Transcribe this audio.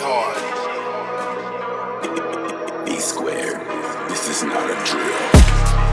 hard. B squared. This is not a drill.